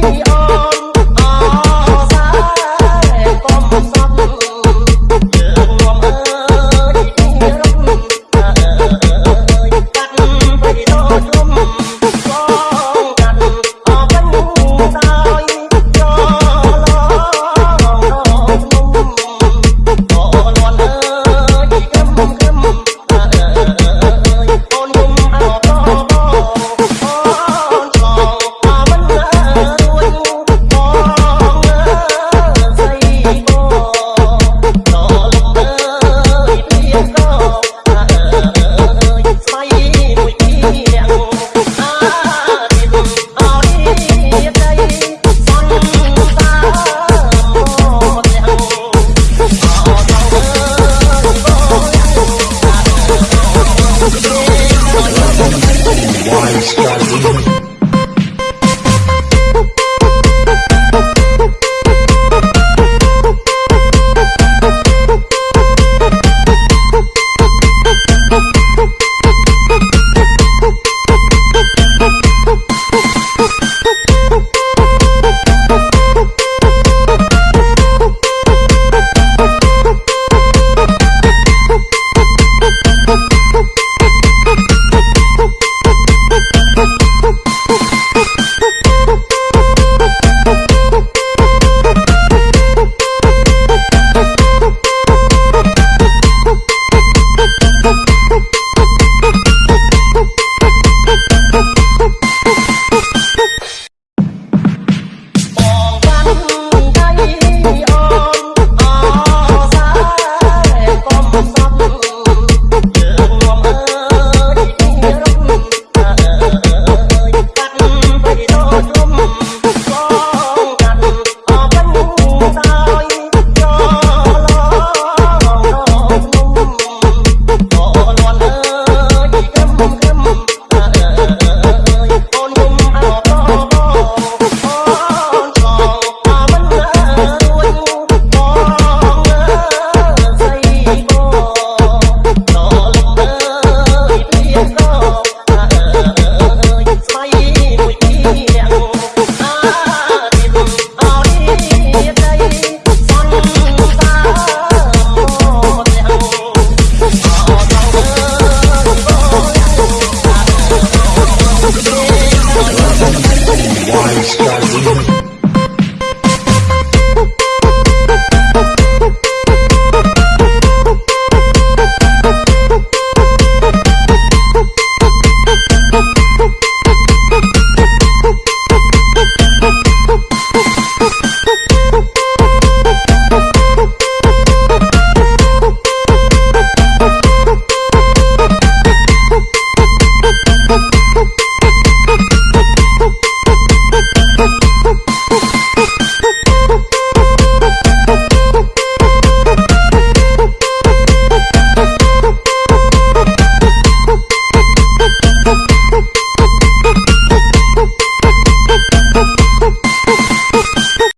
Boom.